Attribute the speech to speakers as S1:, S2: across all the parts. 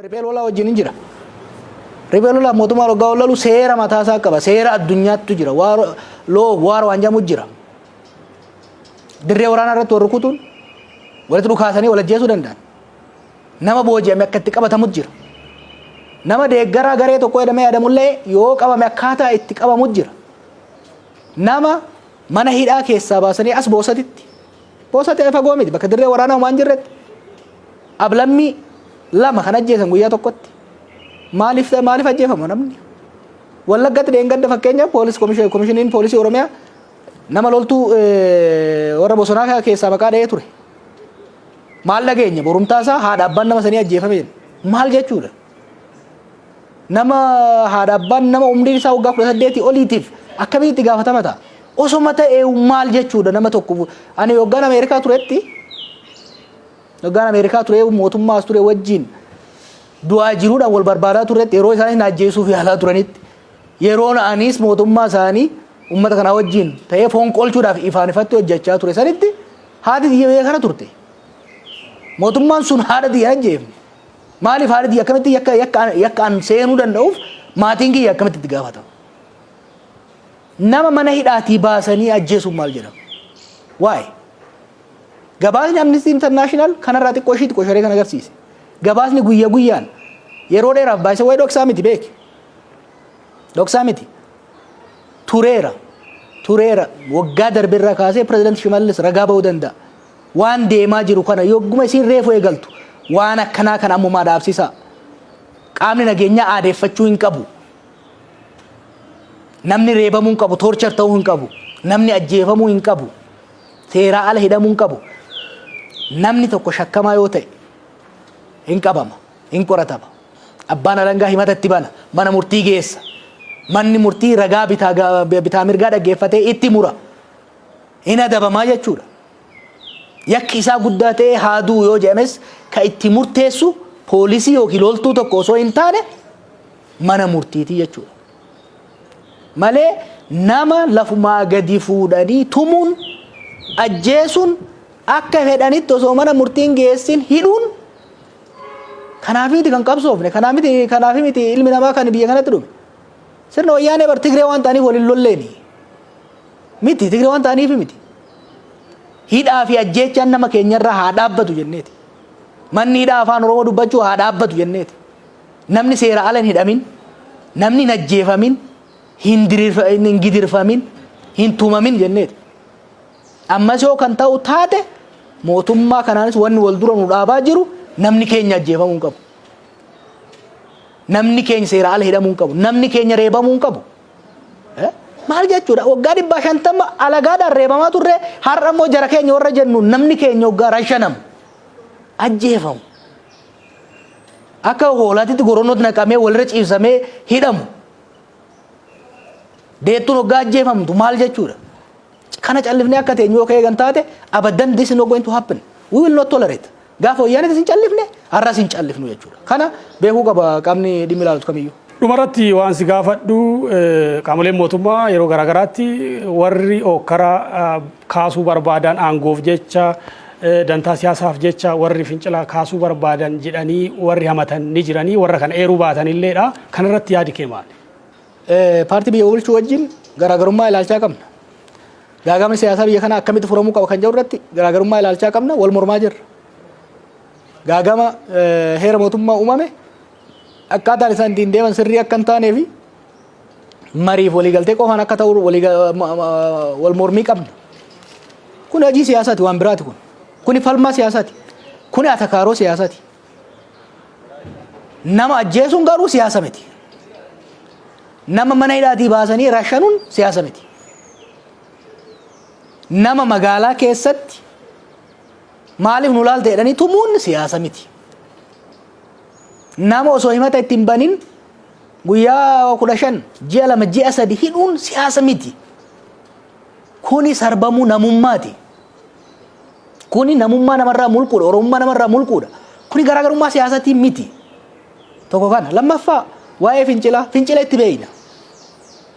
S1: Riphee lolaa wajjin hin jira. Riphee lolaa mootummaa waggaa lolu seera mataa isaa qaba. Seera addunyaattu jira. Loo waara waan jedhamu jira. Dirree waraanaa irratti wal rukutuun walitti dhukaasanii wal ajjeesuu danda'an. Nama booji'ame akka itti qabatamu jira. Nama deeggaraa garee tokko jedhamee yaadamullee yoo qabame akkaataa itti qabamu jira. Nama mana hidhaa keessaa baasanii as boosatitti. Boosatti fagoo miti bakka dirree waraanaa waan jirretti. Ablammii lama kan ajjeesan guyyaa tokkotti. Maaliif maaliif ajjeefamu namni? Wallaggatti dheengadda fakkeenyaaf poolis komishiniin poolisii oromiyaa nama loltuu warra bosonaa keessaa maqaa dha'ee ture. Maal dhageenya? Borumtaa isaa haadha abbaan nama sanii ajjeefame maal jechuudha? Nama haadha abbaan nama umriin isaa waggaa kudha saddeetii oliitiif akkamitti itti gaafatama ta'a? Osoma ta'ee maal jechuudha nama tokko? Ani waggaan ameerikaa turetti waggaan ameerikaa ture mootummaas ture wajjin du'aa jiruudhaan wal barbaadaa turetti yeroo isaan ajjeesuuf yaalaa turanitti yeroo na'anis mootummaa isaanii uummata kanaa wajjin ta'ee foon qolchuudhaaf ifaan ifatti hojjechaa ture sanitti haati xiyya biyya kana turte. Mootummaan sun haadha xiyya ajjeefne maaliif haadha xiyya akkamitti yakka an seenuu danda'uuf maatiin kiyya akkamitti itti gaafatama nama mana hidhaatii baasanii ajjeesuun maal jedhama waa'ee gabaasni amnistii intarnaashinaal kanarraa xiqqoo ishii xiqqoo sharee kan agarsiise. Gabaasni guyya guyyaan yeroo dheeraaf baay'isa wayi dhoksaa miti beeki dhoksaa miti? Tureera. Tureera. Waggaa darbirraa kaasee pirezidaanti Shimallis ragaa ba'uu danda'a. Waan deemaa jiru kana yogguma isiin reefu eegaltu. Waan akkanaa kan ammumaa dhaabsisaa. Qaamni nageenyaa aadeeffachuu hin qabu. Namni reebamuu hin qabu toorchar ta'uu hin qabu. Namni ajjeefamuu hin qabu. Seeraa ala hidhamuu hin qabu namni tokko shakkamaa yoo ta'e hin qabama hin qoratama. Abbaan alangaa himata itti bana mana murtii geessa. Manni murtii ragaa bitaa mirgaa dhaggeeffatee itti mura. Hin adabamaa jechuudha. Yakki isaa guddaa ta'ee haaduu yoo jedhames ka itti murteessu poolisii yookiin loltuu tokko osoo hin taane mana murtiiti jechuudha. Malee nama lafumaa gadi fuudhanii tumuun ajjeesuun akka fedhanitti osoo mana murtiin geessin hidhuun. Kanaaf miti kan qabsoofne kanaaf miti kanaaf miti ilmi namaa kan biyya kanatti dhume. Sirna wayyaanee bar tigree waan ta'aniif waliin lolleeni. Miti tigree waan ta'aniif miti. Hidhaa fi ajjeechaan nama keenyarraa haa dhaabbatu jenneeti. Manni hidhaa afaan oromoo dubbachuu haa dhaabbatu jenneeti. Namni seera ala hin hidhamin namni hin ajjeefamin hin gidirfamin hin tumamin jenneeti. Ammas yoo kan ta'u taate mootummaa kanaanis wanni wal dura nu dhaabaa jiru namni keenya ajjeefamuu hin qabu. Namni keenya seera ala hidhamuu hin qabu. Namni keenya reebamuu hin qabu. Maal jechuudha waggaa dhibbaa shantama alagaadhaan reebamaa turre har'a immoo jara keenya warra jennu namni keenya waggaa rashanamu ajjeefamu. Akka hoolaatitti goronootti naqamee walirra ciibsamee hidhamu. Deettuun waggaa ajjeefamtu maal jechuudha. Kana callifnee akka teenyu yoo ka'ee kan taate abaddan this is not going to happen we will not tolerate gaafa wayyaanitti hin callifne har'as hin callifnu jechuudha kana beekuu qaba qaamni dhimmi ilaalutu kamiyyuu.
S2: Dhumarratti waan si gaafadhu qaamoleen mootummaa yeroo garaagaraatti warri hokkara kaasuu barbaadan aangoof jecha dantaa siyaasaaf jecha warri fincilaa kaasuu barbaadan jedhanii warri hamatan ni jiranii warra kana eeruu baatan illeedha kanarratti yaadi kee maali?
S1: Paartii biyya bulchuu wajjin garaagarummaa ilaalchaa qabna. Gaagamni siyaasaa biyya kana akkamitti furamuu qaba kan jedhu irratti garaagarummaa ilaalchaa qabna wal mormaa jirra. Gaagama heera mootummaa uumame akkaataan isaan ittiin deeman sirrii akka hin taanee fi mariif waliigaltee qofaan akka ta'u wal mormii qabna. Kun hojii siyaasaati waan biraati kun. Kuni falmaa siyaasaati. Kuni atakaaroo siyaasaati. Nama ajjeesuun garuu siyaasa miti. Nama mana hidhaatii baasanii rashanuun siyaasa miti. Nama magaalaa keessatti maaliif nu laalta jedhanii tumuun siyaasa miti. Nama osoo himata ittiin banin guyyaa kudha shan ji'a lama ji'a sadi hidhuun siyaasa miti. Kuni sarbamuu namummaati. Kuni namummaa namarraa mulquudha. Oromummaa namarraa mulquudha. Kuni garaagarummaa siyaasatii miti. Tokko kana lammaffaa waa'ee fincilaa fincila itti beeyna.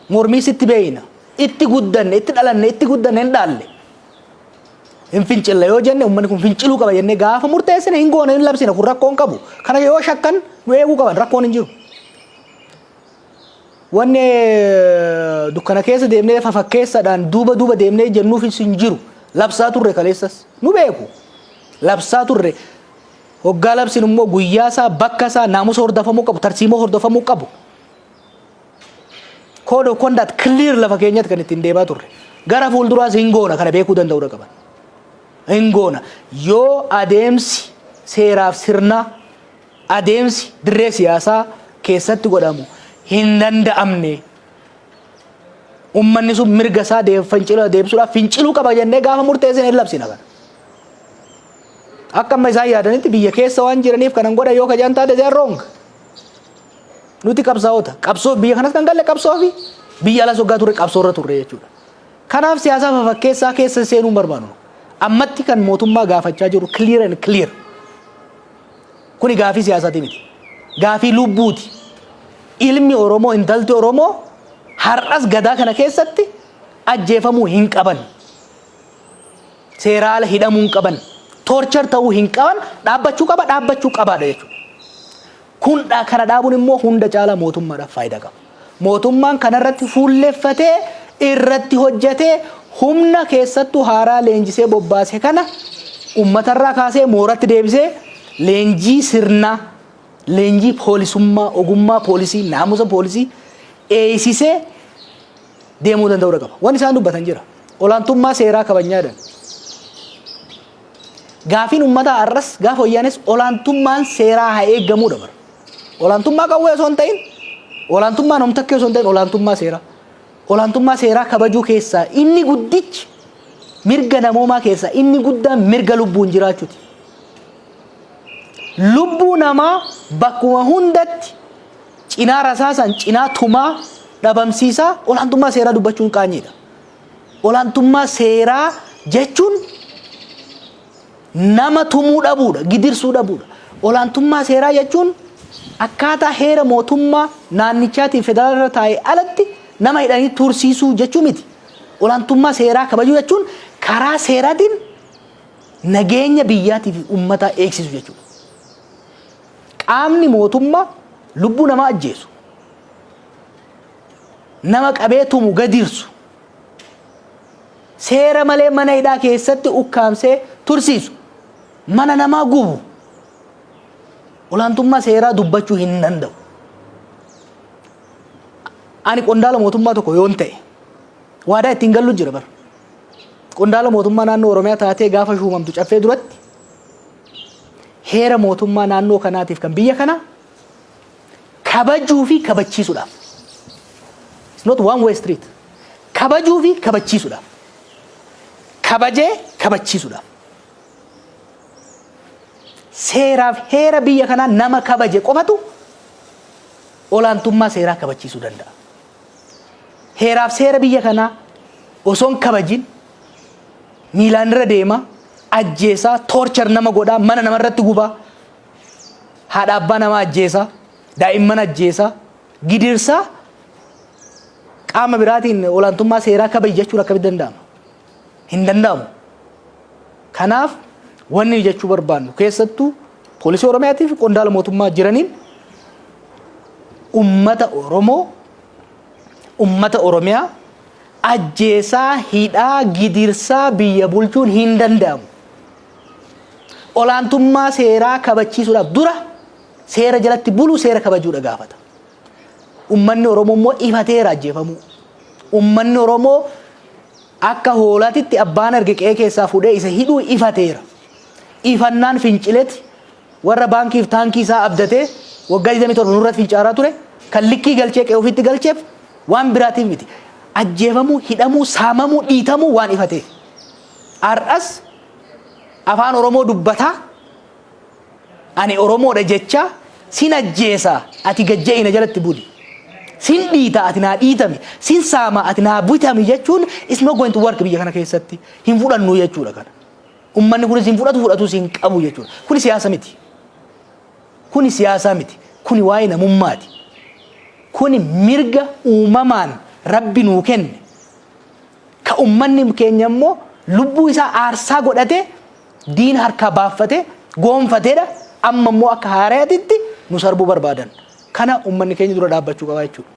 S1: Mormiis itti beeyna. Itti guddanne itti dhalanne itti guddanne hin dhaalle hin fincilla yoo jenne uummanni kun finciluu qaba jennee gaafa murteessine hin goone hin labsine kun rakkoon qabu kana yoo shakkan nu eeguu qaban rakkoon hin jiru. Wanni dukkana keessa deemnee fafakkeessaadhaan duuba duuba deemnee jennuufis hin jiru labsaa turre kaleessas nu beeku labsaa turre hoggaa labsin immoo guyyaa isaa bakka isaa naamusa hordofamuu qabu tarsiimoo hordofamuu qabu. Code of conduct clear lafa keenyatti kan ittiin deemaa turre gara fuulduraas hin goona kana beekuu danda'uudha qaban hin goona yoo adeemsi seeraaf sirnaa adeemsi dirree siyaasaa keessatti godhamu hin danda'amne ummanni sun mirga isaa deebisuudhaaf finciluu qaba jennee gaafa murteessine hin labsina kana akka amma isaan yaadanitti biyya keessa waan jiraniif kanan godha yoo kajaan taate are wrong nuti qabsaa'ota qabsoo biyya kanas kan galle qabsoo fi biyya alas waggaa turre qabsoo irra turre jechuudha. Kanaaf siyaasa fafakkeessaa keessa seenuu hin barbaannu. Ammatti kan mootummaa gaafachaa jiru clear and clear. Kuni gaafii siyaasaati miti. Gaafii lubbuuti. Ilmi Oromoo intalti Oromoo har'as gadaa kana keessatti ajjeefamuu hin qaban. Seera ala hidhamuu hin qaban. Toorchar ta'uu hin qaban dhaabbachuu qaba dhaabbachuu qabaadha jechuudha. Kun kana dhaabuun immoo hunda caalaa mootummaadhaaf faayidaa qaba. Mootummaan kanarratti fuulleffatee irratti hojjetee humna keessattuu haaraa leenjisee bobbaase kana uummatarraa kaasee mooratti deebisee leenjii sirnaa leenjii poolisummaa ogummaa poolisii naamusa poolisii eeysisee deemuu danda'uudha qaba. Wanni isaan dubbatan jira. Olaantummaa seeraa kabajnyaadhaan. Gaafiin uummataa har'as gaafa wayyaanes olaantummaan seeraa haa eeggamuudha bara. Olaantummaa qawwee osoo hin ta'in, olaantummaa namtakkee osoo hin ta'in olaantummaa seeraa. Olaantummaa seeraa kabajuu keessaa inni guddichi mirga namoomaa keessaa inni guddaan mirga lubbuun jiraachuuti. Lubbuu namaa bakkuma hundatti cinaa rasaasan cinaa tumaa dhabamsiisaa olaantummaa seeraa dubbachuun qaanyiidha. Olaantummaa seeraa jechuun nama tumuu dhabuudha, gidirsuu dhabuudha. Olaantummaa seeraa jechuun akkaataa heera mootummaa naannichaatiin federaalaa taa'ee alatti nama hidhanii tursiisuu jechuu miti. Olaantummaa seeraa kabajuu jechuun karaa seeraatiin nageenya biyyaatii fi uummataa eegsisu jechuudha. Qaamni mootummaa lubbuu namaa ajjeesu, nama qabee tumu gadirsu, seera malee mana hidhaa keessatti ukkaamsee tursiisu, mana namaa gubu, olaantummaa seeraa dubbachuu hin danda'u. Ani qondaala mootummaa tokko yoon ta'e waadaa ittiin gallu jira bara. Qondaala mootummaa naannoo Oromiyaa taatee gaafa shuumamtu caffee duratti heera mootummaa naannoo kanaatiif kan biyya kanaa kabajuu fi kabachiisuudhaaf. It's not one way street. Kabajuu fi kabachiisuudhaaf. Kabajee kabachiisuudhaaf. Seeraaf heera biyya kanaa nama kabaje qofatu olaantummaa seeraa kabachiisuu danda'a. Heeraaf seera biyya kanaa osoo hin kabajin miilaan irra deema ajjeesaa toorchar nama godhaa mana namarratti gubaa haadha abbaa nama ajjeesaa daa'imman ajjeesaa gidirsaa qaama biraatiin olaantummaa seeraa kabaji jechuun akkamitti danda'ama? Hin danda'amu. Kanaaf wanni jechuu barbaannu keessattuu poolisii Oromiyaatii fi qondaala mootummaa jiraniin ummata Oromoo ummata Oromiyaa ajjeesaa hidhaa gidirsaa biyya bulchuun hin danda'amu. Olaantummaa seeraa kabachiisuudhaaf dura seera jalatti buluu seera kabajuudha gaafata. Ummanni Oromoo immoo ifateera ajjeefamuu. Ummanni Oromoo akka hoolaatitti abbaan arge qe'ee keessaa fuudhee isa hidhuu ifateera. Ifannaan fincileeti warra baankiif taankii isaa abdatee waggaa 27 nurratti fincaaraa ture kan likkii galchee qe'ee ofitti galcheef waan biraatiif miti. Ajjeefamuu, hidhamuu, saamamuu, dhiitamuu waan ifateef. Har'as afaan Oromoo dubbataa ani Oromoodha jecha sin ajjeesaa ati gajja'ina jalatti buli. Sin dhiita ati naa dhiitami, sin saama ati naa bitami jechuun is not going to work biyya kana keessatti hin fudhannu jechuudha kana. Ummanni kunis hin fudhatu fudhatus hin qabu jechuudha. Kuni siyaasa miti. Kuni siyaasa miti. Kuni waa'ee namummaati. Kuni mirga uumamaan rabbi nuu kenne. Ka ummanni keenya immoo lubbuu isaa aarsaa godhatee diina harkaa baaffatee goonfateedha amma immoo akka haaraatitti nu sarbuu barbaadan kana ummanni keenya dura dhaabbachuu qaba jechuudha.